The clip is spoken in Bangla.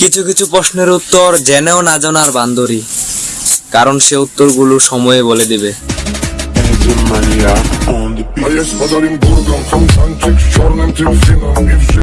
কিছু কিছু প্রশ্নের উত্তর জেনেও না জানার বান্দরি। কারণ সে উত্তরগুলো সময়ে বলে দিবে।